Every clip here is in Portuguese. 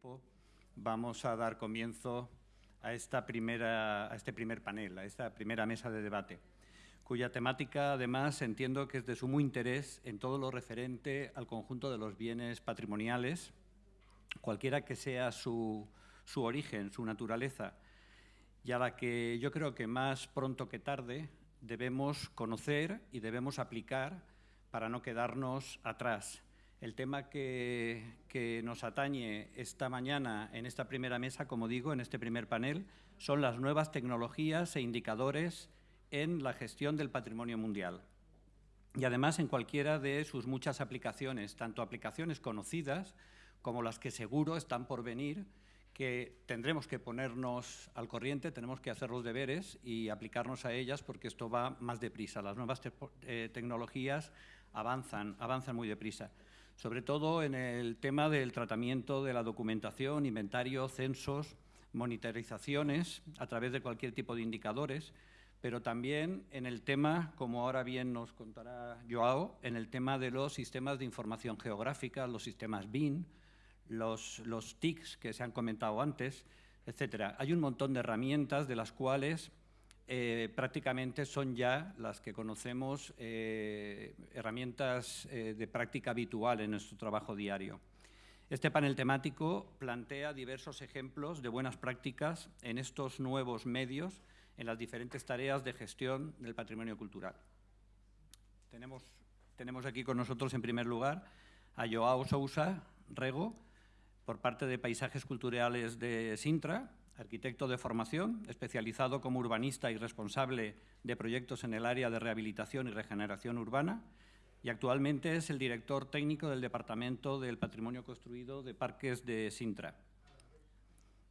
tiempo, vamos a dar comienzo a, esta primera, a este primer panel, a esta primera mesa de debate, cuya temática además entiendo que es de sumo interés en todo lo referente al conjunto de los bienes patrimoniales, cualquiera que sea su, su origen, su naturaleza, y a la que yo creo que más pronto que tarde debemos conocer y debemos aplicar para no quedarnos atrás. El tema que, nos atañe esta mañana en esta primera mesa, como digo, en este primer panel, son las nuevas tecnologías e indicadores en la gestión del patrimonio mundial. Y además en cualquiera de sus muchas aplicaciones, tanto aplicaciones conocidas como las que seguro están por venir, que tendremos que ponernos al corriente, tenemos que hacer los deberes y aplicarnos a ellas porque esto va más deprisa. Las nuevas eh, tecnologías avanzan, avanzan muy deprisa. Sobre todo en el tema del tratamiento de la documentación, inventario, censos, monitorizaciones a través de cualquier tipo de indicadores, pero también en el tema, como ahora bien nos contará Joao, en el tema de los sistemas de información geográfica, los sistemas BIN, los, los TICs que se han comentado antes, etcétera. Hay un montón de herramientas de las cuales eh, prácticamente son ya las que conocemos eh, herramientas eh, de práctica habitual en nuestro trabajo diario. Este panel temático plantea diversos ejemplos de buenas prácticas en estos nuevos medios en las diferentes tareas de gestión del patrimonio cultural. Tenemos, tenemos aquí con nosotros, en primer lugar, a Joao Sousa Rego, por parte de Paisajes Culturales de Sintra, arquitecto de formación, especializado como urbanista y responsable de proyectos en el área de rehabilitación y regeneración urbana, y actualmente es el director técnico del Departamento del Patrimonio Construido de Parques de Sintra.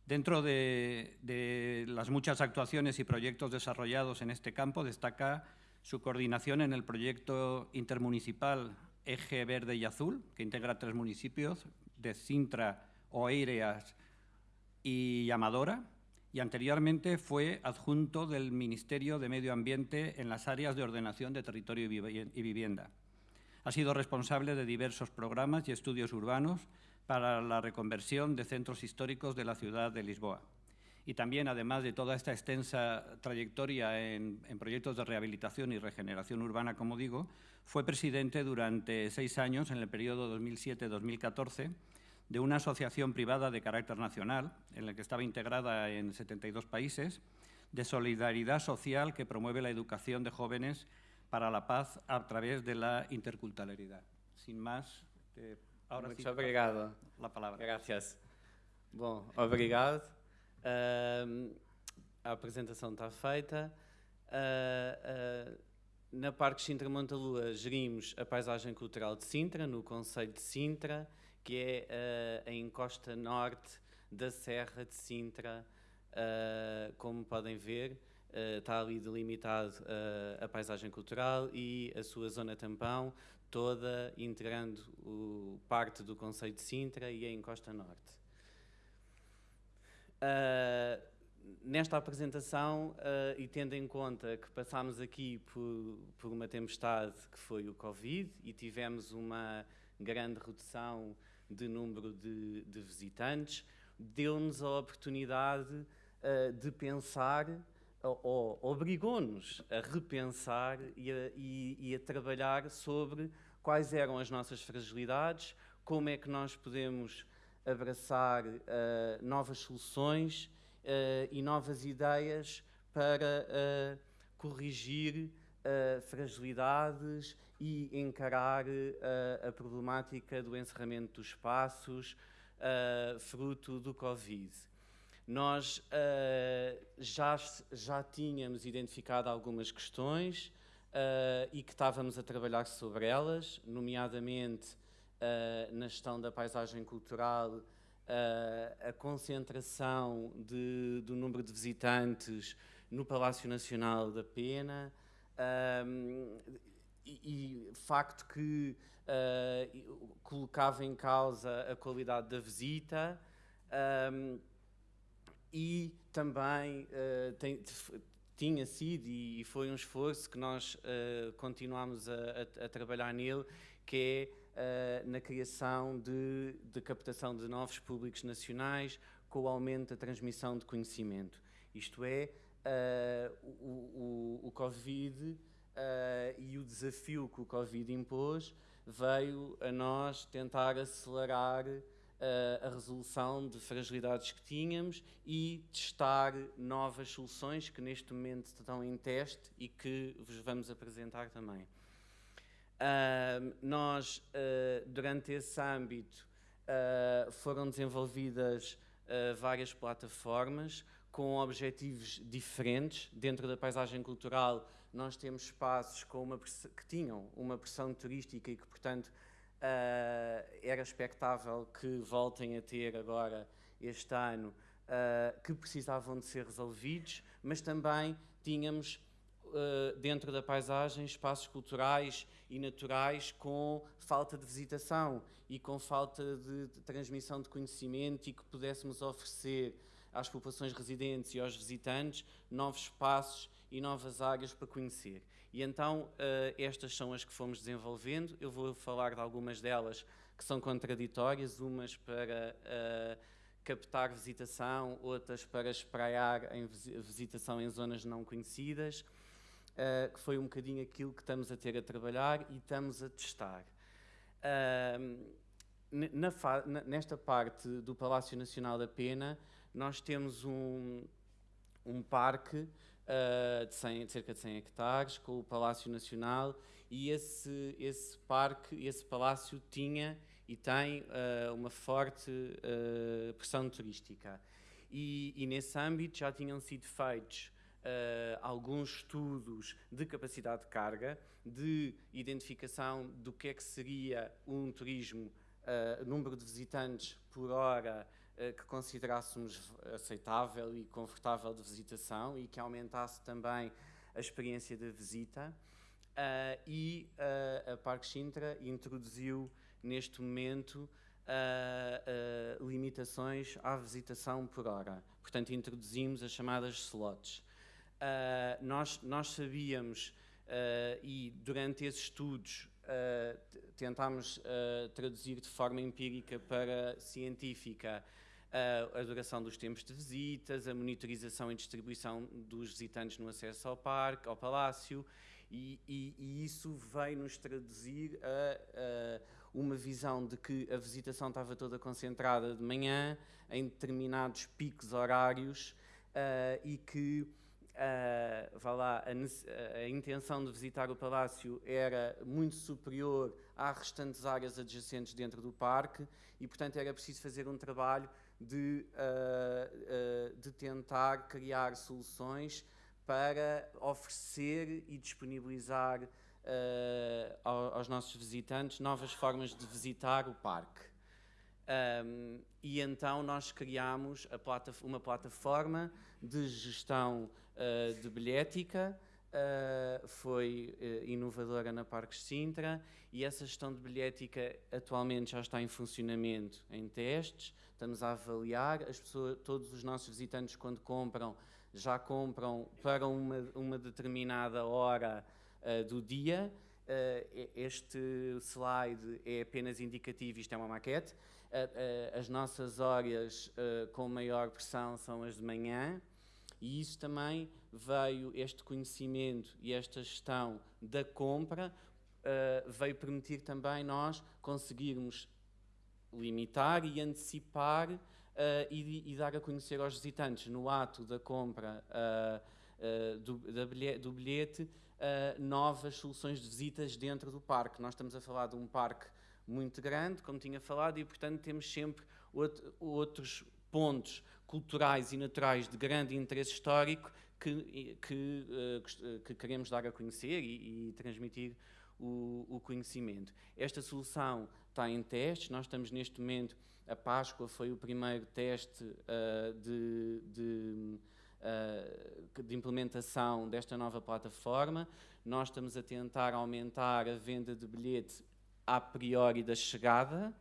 Dentro de, las muchas actuaciones y proyectos desarrollados en este campo, destaca su coordinación en el proyecto intermunicipal Eje Verde y Azul, que integra tres municipios de Sintra, Oeireas y Amadora, y anteriormente fue adjunto del Ministerio de Medio Ambiente en las áreas de ordenación de territorio y vivienda. Ha sido responsable de diversos programas y estudios urbanos para la reconversión de centros históricos de la ciudad de Lisboa. Y también, además de toda esta extensa trayectoria en, en proyectos de rehabilitación y regeneración urbana, como digo, fue presidente durante seis años, en el periodo 2007-2014, de una asociación privada de carácter nacional, en la que estaba integrada en 72 países, de solidaridad social que promueve la educación de jóvenes para la paz a través de la interculturalidad. Sin más, eh, ahora Muito sí, obrigado. La palabra. Gracias. Bom, obrigado. Uh, a apresentação está feita. Uh, uh, na Parque Sintra Montalua gerimos a paisagem cultural de Sintra, no Conselho de Sintra, que é uh, a encosta norte da Serra de Sintra, uh, como podem ver, uh, está ali delimitado a paisagem cultural e a sua zona tampão, toda integrando o, parte do Conselho de Sintra e a encosta norte. nesta apresentação, e tendo em conta que passámos aqui por, por uma tempestade que foi o Covid e tivemos uma grande redução de número de, de visitantes, deu-nos a oportunidade uh, de pensar, ou, ou obrigou-nos a repensar e a, e, e a trabalhar sobre quais eram as nossas fragilidades, como é que nós podemos abraçar uh, novas soluções uh, e novas ideias para uh, corrigir fragilidades e encarar uh, a problemática do encerramento dos espaços, uh, fruto do Covid. Nós uh, já, já tínhamos identificado algumas questões e que estávamos a trabalhar sobre elas, nomeadamente na gestão da paisagem cultural, a concentração de, do número de visitantes no Palácio Nacional da Pena, e, facto que uh, colocava em causa a qualidade da visita um, e também uh, tem, tinha sido e foi um esforço que nós uh, continuamos a, a, a, trabalhar nele, que na criação de, de captação de novos públicos nacionais com o aumento da transmissão de conhecimento. Isto é, o, o, o Covid e o desafio que o Covid impôs veio a nós tentar acelerar uh, a resolução de fragilidades que tínhamos e testar novas soluções que neste momento estão em teste e que vos vamos apresentar também. Uh, nós, uh, durante esse âmbito, foram desenvolvidas várias plataformas com objetivos diferentes. Dentro da paisagem cultural, nós temos espaços com uma, que tinham uma pressão turística e que, portanto, Uh, era expectável que voltem a ter agora este ano, uh, que precisavam de ser resolvidos, mas também tínhamos uh, dentro da paisagem espaços culturais e naturais com falta de visitação e com falta de transmissão de conhecimento e que pudéssemos oferecer às populações residentes e aos visitantes novos espaços e novas áreas para conhecer. E então uh, estas são as que fomos desenvolvendo. Eu vou falar de algumas delas que são contraditórias, umas para uh, captar visitação, outras para espraiar em visitação em zonas não conhecidas, uh, que foi um bocadinho aquilo que estamos a ter a trabalhar e estamos a testar. Na, nesta parte do Palácio Nacional da Pena, nós temos um, um parque uh, de, 100, de, cerca de 100 hectares, com o Palácio Nacional, e esse, esse parque, esse palácio tinha e tem uh, uma forte uh, pressão turística. E, e, nesse âmbito já tinham sido feitos alguns estudos de capacidade de carga, de identificação do que é que seria um turismo, número de visitantes por hora, que considerássemos aceitável e confortável de visitação e que aumentasse também a experiência da visita. Uh, e uh, a Parque Sintra introduziu neste momento uh, limitações à visitação por hora. Portanto, introduzimos as chamadas slots. nós, nós sabíamos, e durante esses estudos tentámos traduzir de forma empírica para científica a, duração dos tempos de visitas, a monitorização e distribuição dos visitantes no acesso ao parque, ao palácio, e, e, e isso veio-nos traduzir a, a, uma visão de que a visitação estava toda concentrada de manhã, em determinados picos horários, uh, e que uh, vá lá, a, a, intenção de visitar o palácio era muito superior às restantes áreas adjacentes dentro do parque, e portanto era preciso fazer um trabalho de, uh, uh, de tentar criar soluções para oferecer e disponibilizar uh, aos nossos visitantes novas formas de visitar o parque. Um, e então nós criámos uma plataforma de gestão de bilhética, foi inovadora na Parques Sintra e essa gestão de bilhética atualmente já está em funcionamento em testes estamos a avaliar. As pessoas, todos os nossos visitantes, quando compram, já compram para uma, uma determinada hora uh, do dia. Uh, este slide é apenas indicativo, isto é uma maquete. Uh, as nossas horas com maior pressão são as de manhã, e isso também veio, este conhecimento e esta gestão da compra, veio permitir também nós conseguirmos limitar e antecipar uh, e, e, dar a conhecer aos visitantes no ato da compra uh, uh, do, bilhete, do, bilhete, novas soluções de visitas dentro do parque. Nós estamos a falar de um parque muito grande, como tinha falado, e portanto temos sempre outro, outros pontos culturais e naturais de grande interesse histórico que, que, que queremos dar a conhecer e, e transmitir o, o, conhecimento. Esta solução está em testes. Nós estamos neste momento, a Páscoa foi o primeiro teste uh, de, de, uh, de, implementação desta nova plataforma. Nós estamos a tentar aumentar a venda de bilhete a priori da chegada.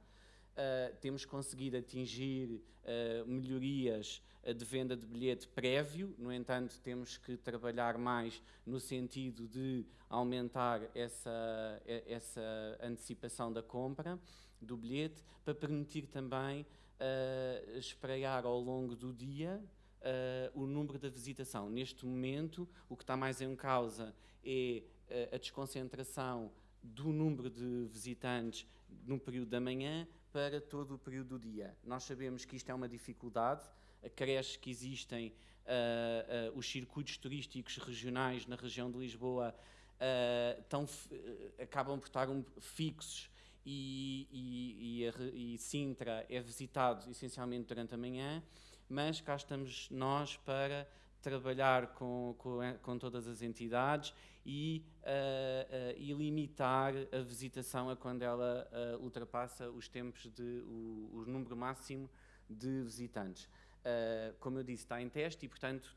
Uh, temos conseguido atingir uh, melhorias uh, de venda de bilhete prévio, no entanto, temos que trabalhar mais no sentido de aumentar essa, essa antecipação da compra do bilhete, para permitir também uh, espreiar ao longo do dia o número da visitação. Neste momento, o que está mais em causa é a desconcentração do número de visitantes no período da manhã para todo o período do dia. Nós sabemos que isto é uma dificuldade, acresce que existem uh, uh, os circuitos turísticos regionais na região de Lisboa uh, tão, acabam por estar um, fixos e, e, e, e Sintra é visitado essencialmente durante a manhã, mas cá estamos nós para trabalhar com, com, com todas as entidades e, uh, e, limitar a visitação a quando ela uh, ultrapassa os tempos de o, o, número máximo de visitantes. como eu disse, está em teste e, portanto,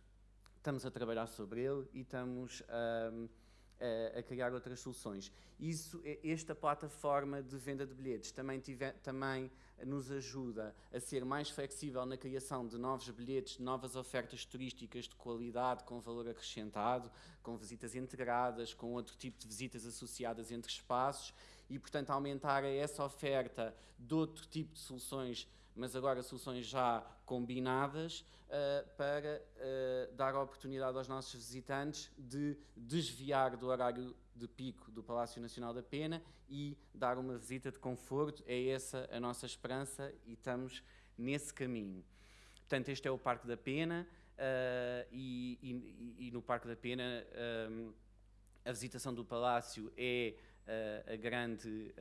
estamos a trabalhar sobre ele e estamos a, a criar outras soluções. Isso, esta plataforma de venda de bilhetes também, tive, também nos ajuda a ser mais flexível na criação de novos bilhetes, de novas ofertas turísticas de qualidade, com valor acrescentado, com visitas integradas, com outro tipo de visitas associadas entre espaços e, portanto, aumentar essa oferta de outro tipo de soluções mas agora soluções já combinadas uh, para uh, dar a oportunidade aos nossos visitantes de desviar do horário de pico do Palácio Nacional da Pena e dar uma visita de conforto. É essa a nossa esperança e estamos nesse caminho. Portanto, este é o Parque da Pena uh, e, e, e, no Parque da Pena a visitação do Palácio é a grande,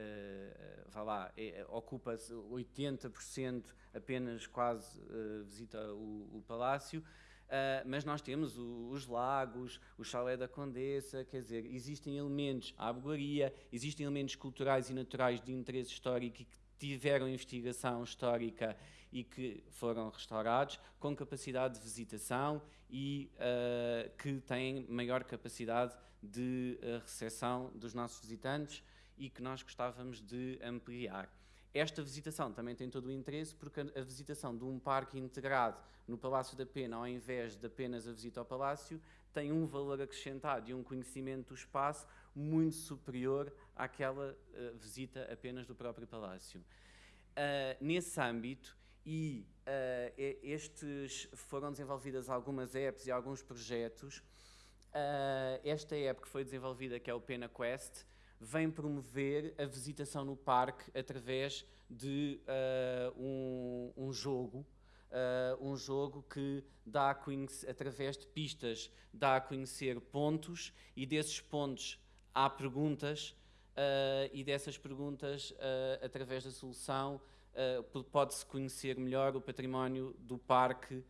vá lá, é, ocupa 80% apenas quase visita o, o Palácio, Uh, mas nós temos o, os lagos, o chalé da Condessa, quer dizer, existem elementos, a abuaria, existem elementos culturais e naturais de interesse histórico que tiveram investigação histórica e que foram restaurados, com capacidade de visitação e uh, que têm maior capacidade de uh, recepção dos nossos visitantes e que nós gostávamos de ampliar. Esta visitação também tem todo o interesse porque a visitação de um parque integrado no Palácio da Pena, ao invés de apenas a visita ao Palácio, tem um valor acrescentado e um conhecimento do espaço muito superior àquela uh, visita apenas do próprio Palácio. Uh, nesse âmbito, e uh, estes foram desenvolvidas algumas apps e alguns projetos. esta app que foi desenvolvida, que é o Pena Quest, vem promover a visitação no parque através de uh, um, um, jogo, uh, um jogo que dá conhecer, através de pistas, dá a conhecer pontos e desses pontos há perguntas uh, e dessas perguntas, através da solução, pode-se conhecer melhor o património do parque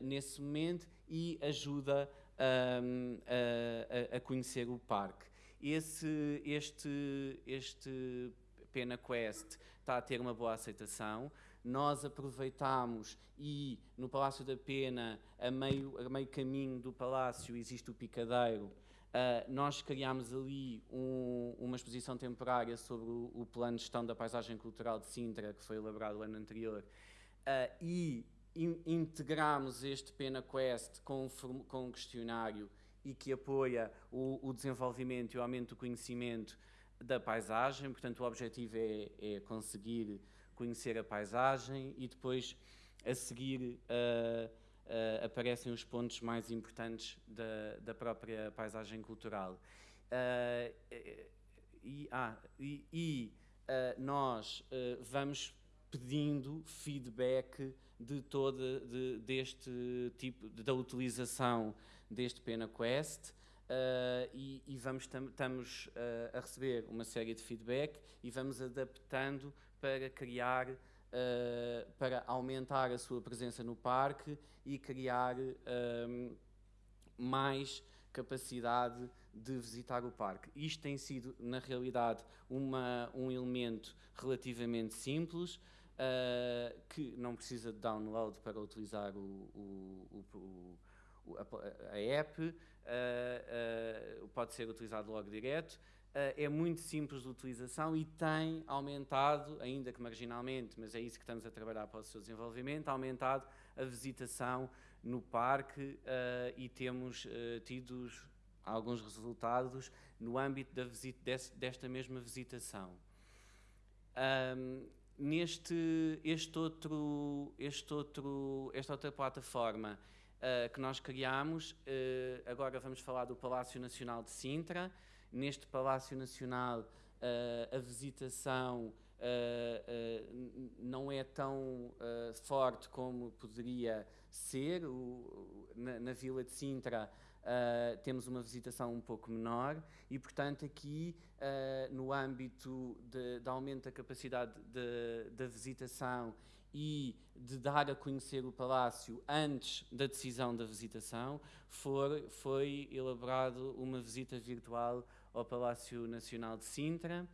nesse momento e ajuda a, a conhecer o parque. Esse, este, este Pena Quest está a ter uma boa aceitação. Nós aproveitámos e no Palácio da Pena, a meio, a meio caminho do Palácio, existe o Picadeiro. Uh, nós criámos ali um, uma exposição temporária sobre o, o, plano de gestão da paisagem cultural de Sintra, que foi elaborado o ano anterior, uh, e in, integramos este Pena Quest com, com um questionário e que apoia o, o, desenvolvimento e o aumento do conhecimento da paisagem. Portanto, o objetivo é, é conseguir conhecer a paisagem e depois, a seguir, uh, uh, aparecem os pontos mais importantes da, da própria paisagem cultural. Uh, e, ah, e, e nós vamos pedindo feedback de toda de, deste tipo da utilização deste Pena Quest uh, e, e, vamos estamos uh, a receber uma série de feedback e vamos adaptando para criar uh, para aumentar a sua presença no parque e criar mais capacidade de visitar o parque. Isto tem sido, na realidade, uma, um elemento relativamente simples, que não precisa de download para utilizar o, o, o, a, a, app, uh, uh, pode ser utilizado logo direto. é muito simples de utilização e tem aumentado, ainda que marginalmente, mas é isso que estamos a trabalhar para o seu desenvolvimento, aumentado a visitação no parque e temos tido alguns resultados no âmbito da visita, desta mesma visitação. Um, neste este outro, este outro, esta outra plataforma uh, que nós criamos, agora vamos falar do Palácio Nacional de Sintra. Neste Palácio Nacional, a visitação não é tão forte como poderia ser. O, na, na, Vila de Sintra uh, temos uma visitação um pouco menor e, portanto, aqui uh, no âmbito de, de, aumento da capacidade da visitação e de dar a conhecer o Palácio antes da decisão da visitação, for, foi elaborado uma visita virtual ao Palácio Nacional de Sintra.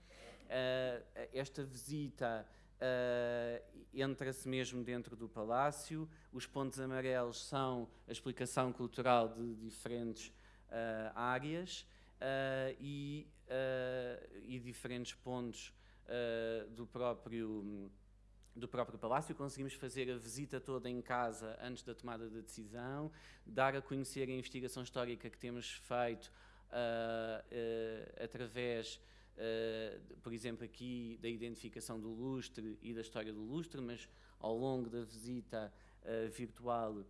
Uh, esta visita Uh, Entra-se mesmo dentro do palácio. Os pontos amarelos são a explicação cultural de diferentes uh, áreas e, e, diferentes pontos do próprio do próprio palácio, conseguimos fazer a visita toda em casa antes da tomada da decisão, dar a conhecer a investigação histórica que temos feito através uh, por exemplo, aqui da identificação do lustre e da história do lustre, mas ao longo da visita uh, virtual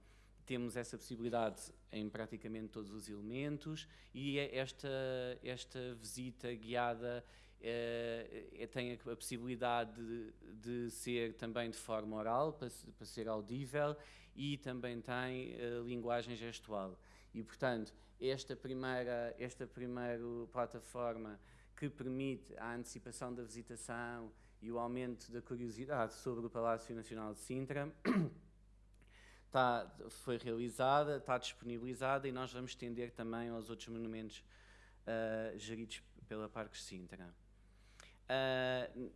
temos essa possibilidade em praticamente todos os elementos e é esta, esta visita guiada é, tem a, possibilidade de, de, ser também de forma oral, para, para ser audível, e também tem uh, linguagem gestual. E, portanto, esta primeira, esta primeira plataforma que permite a antecipação da visitação e o aumento da curiosidade sobre o Palácio Nacional de Sintra, está, foi realizada, está disponibilizada e nós vamos estender também aos outros monumentos uh, geridos pela Parques Sintra. Uh,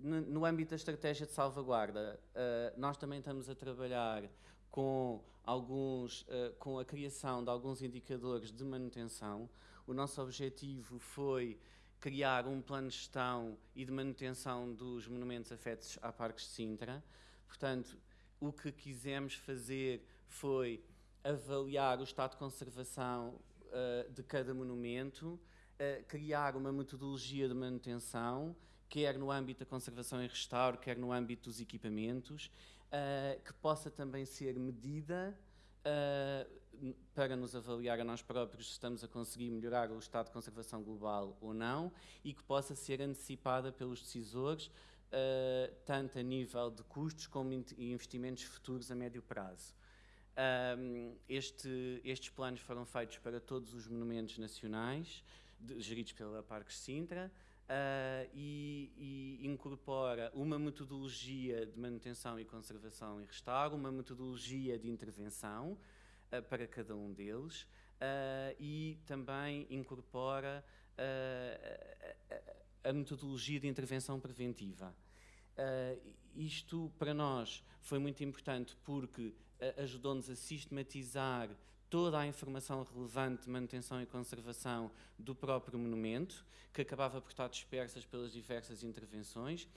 no, âmbito da estratégia de salvaguarda, uh, nós também estamos a trabalhar com, alguns, com a criação de alguns indicadores de manutenção, o nosso objetivo foi criar um plano de gestão e de manutenção dos monumentos afetos a Parques de Sintra. Portanto, o que quisemos fazer foi avaliar o estado de conservação uh, de cada monumento, uh, criar uma metodologia de manutenção, quer no âmbito da conservação e restauro, quer no âmbito dos equipamentos, uh, que possa também ser medida uh, para nos avaliar a nós próprios se estamos a conseguir melhorar o estado de conservação global ou não e que possa ser antecipada pelos decisores, uh, tanto a nível de custos como investimentos futuros a médio prazo. Um, este, estes planos foram feitos para todos os monumentos nacionais, geridos pela Parques Sintra, Uh, e, e, incorpora uma metodologia de manutenção e conservação e restauro, uma metodologia de intervenção uh, para cada um deles uh, e também incorpora a, a, metodologia de intervenção preventiva. isto para nós foi muito importante porque ajudou-nos a sistematizar toda a informação relevante de manutenção e conservação do próprio monumento, que acabava por estar dispersas pelas diversas intervenções,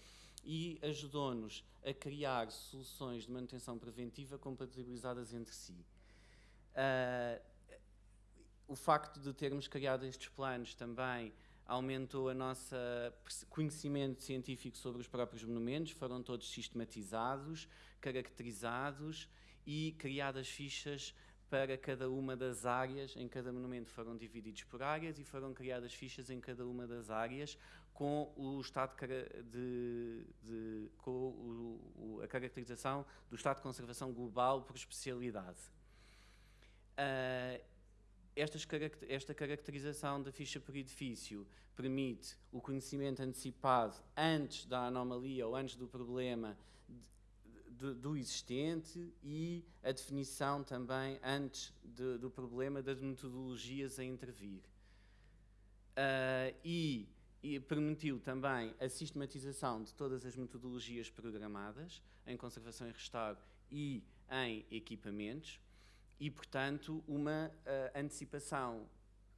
e ajudou-nos a criar soluções de manutenção preventiva compatibilizadas entre si. Uh, o facto de termos criado estes planos também aumentou a nossa conhecimento científico sobre os próprios monumentos, foram todos sistematizados, caracterizados e criadas fichas para cada uma das áreas, em cada monumento foram divididos por áreas e foram criadas fichas em cada uma das áreas com o estado de, de com o, a caracterização do estado de conservação global por especialidade. Uh, esta caracterização da ficha por edifício permite o conhecimento antecipado antes da anomalia ou antes do problema do, do existente e a definição também, antes de, do problema, das metodologias a intervir. Uh, e, e, permitiu também a sistematização de todas as metodologias programadas em conservação e restauro e em equipamentos e, portanto, uma uh, antecipação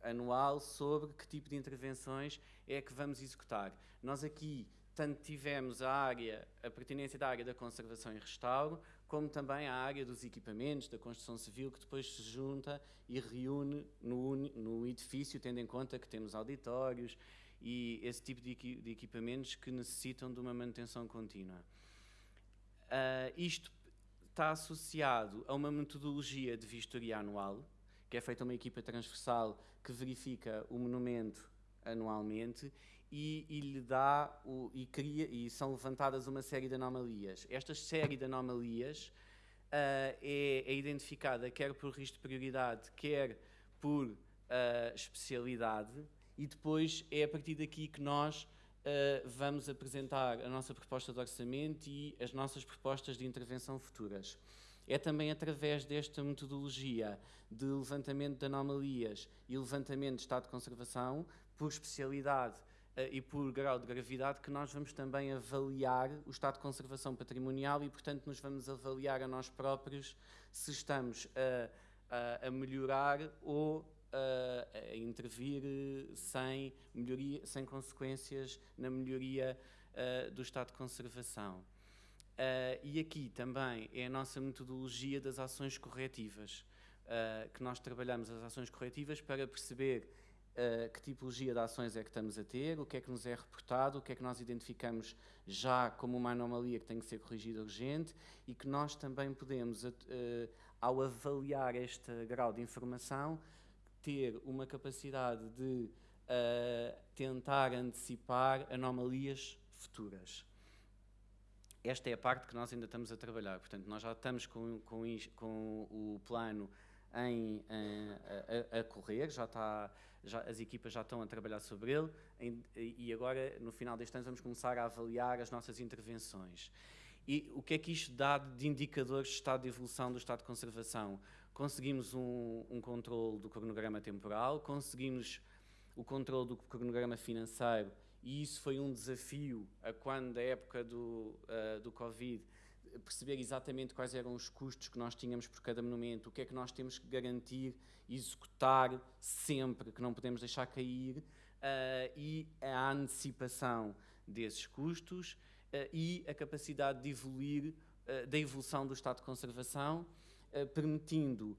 anual sobre que tipo de intervenções é que vamos executar. Nós aqui tanto tivemos a área, a pertinência da área da conservação e restauro, como também a área dos equipamentos, da construção civil, que depois se junta e reúne no, no edifício, tendo em conta que temos auditórios e esse tipo de, de equipamentos que necessitam de uma manutenção contínua. Uh, isto está associado a uma metodologia de vistoria anual, que é feita uma equipa transversal que verifica o monumento anualmente e, e, lhe dá o, e cria e são levantadas uma série de anomalias. Esta série de anomalias uh, é, é, identificada quer por risco de prioridade, quer por uh, especialidade e depois é a partir daqui que nós uh, vamos apresentar a nossa proposta de orçamento e as nossas propostas de intervenção futuras. É também através desta metodologia de levantamento de anomalias e levantamento de estado de conservação, por especialidade e por grau de gravidade que nós vamos também avaliar o estado de conservação patrimonial e, portanto, nos vamos avaliar a nós próprios se estamos a, a, a melhorar ou a, a intervir sem, melhoria, sem consequências na melhoria uh, do estado de conservação. E aqui também é a nossa metodologia das ações corretivas, que nós trabalhamos as ações corretivas para perceber uh, que tipologia de ações é que estamos a ter, o que é que nos é reportado, o que é que nós identificamos já como uma anomalia que tem que ser corrigida urgente e que nós também podemos, uh, ao avaliar este grau de informação, ter uma capacidade de uh, tentar antecipar anomalias futuras. Esta é a parte que nós ainda estamos a trabalhar. Portanto, nós já estamos com, com, com o plano em, em a, a, correr, já está já, as equipas já estão a trabalhar sobre ele em, e agora, no final deste ano, vamos começar a avaliar as nossas intervenções. E o que é que isto dá de indicadores de estado de evolução do estado de conservação? Conseguimos um, um controle do cronograma temporal, conseguimos o controle do cronograma financeiro e isso foi um desafio a quando, da época do, uh, do Covid, perceber exatamente quais eram os custos que nós tínhamos por cada monumento, o que é que nós temos que garantir, executar sempre, que não podemos deixar cair, uh, e a antecipação desses custos uh, e a capacidade de evoluir, uh, da evolução do estado de conservação, permitindo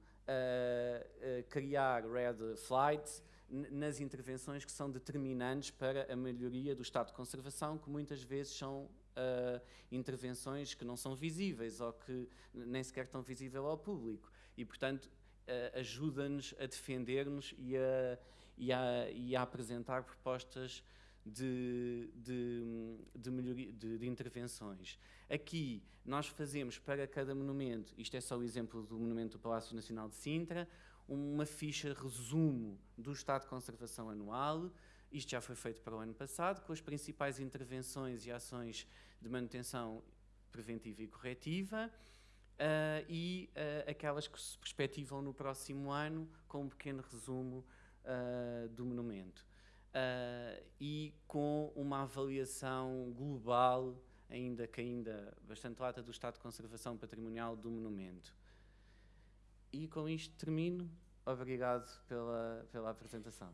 criar red flights nas intervenções que são determinantes para a melhoria do estado de conservação, que muitas vezes são uh, intervenções que não são visíveis ou que nem sequer estão visíveis ao público. E, portanto, ajuda-nos a defender-nos e a, e, a, e a apresentar propostas de, de, de, melhoria, de, intervenções. Aqui nós fazemos para cada monumento, isto é só o exemplo do monumento do Palácio Nacional de Sintra, uma ficha resumo do estado de conservação anual, isto já foi feito para o ano passado, com as principais intervenções e ações de manutenção preventiva e corretiva, uh, e uh, aquelas que se perspectivam no próximo ano, com um pequeno resumo uh, do monumento. e com uma avaliação global, ainda que ainda bastante lata, do estado de conservação patrimonial do monumento. E com isto termino. Obrigado pela, pela apresentação.